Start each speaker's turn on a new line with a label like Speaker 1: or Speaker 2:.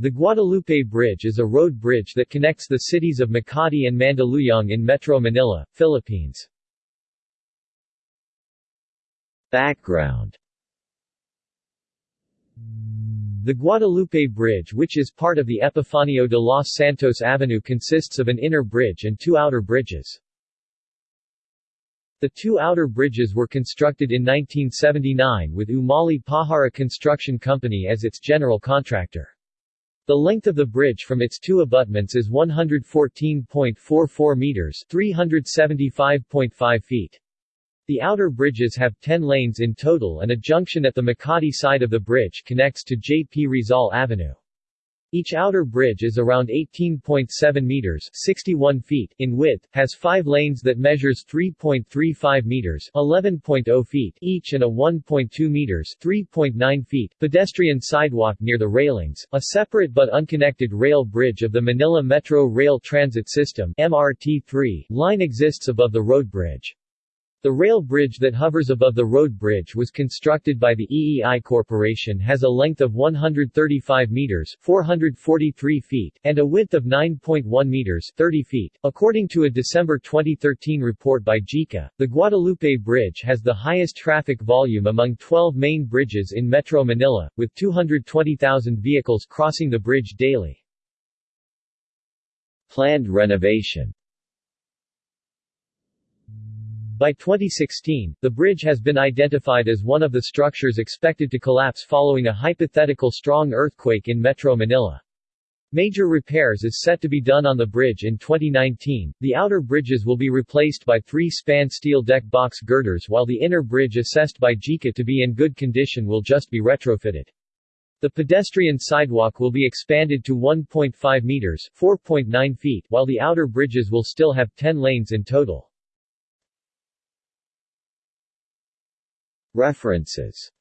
Speaker 1: The Guadalupe Bridge is a road bridge that connects the cities of Makati and Mandaluyong in Metro Manila, Philippines. Background The Guadalupe Bridge which is part of the Epifanio de los Santos Avenue consists of an inner bridge and two outer bridges. The two outer bridges were constructed in 1979 with Umali Pahara Construction Company as its general contractor. The length of the bridge from its two abutments is 114.44 meters 375.5 feet. The outer bridges have 10 lanes in total and a junction at the Makati side of the bridge connects to J. P. Rizal Avenue. Each outer bridge is around 18.7 meters 61 feet in width, has five lanes that measures 3.35 meters 11.0 feet each and a 1.2 meters 3.9 feet pedestrian sidewalk near the railings, a separate but unconnected rail bridge of the Manila Metro Rail Transit System MRT3 line exists above the road bridge. The rail bridge that hovers above the road bridge was constructed by the EEI Corporation has a length of 135 meters 443 feet and a width of 9.1 meters 30 feet. According to a December 2013 report by JICA, the Guadalupe Bridge has the highest traffic volume among 12 main bridges in Metro Manila, with 220,000 vehicles crossing the bridge daily. Planned renovation by 2016, the bridge has been identified as one of the structures expected to collapse following a hypothetical strong earthquake in Metro Manila. Major repairs is set to be done on the bridge in 2019. The outer bridges will be replaced by three-span steel deck box girders while the inner bridge assessed by JICA to be in good condition will just be retrofitted. The pedestrian sidewalk will be expanded to 1.5 meters 4.9 feet while the outer bridges will still have 10 lanes in total. References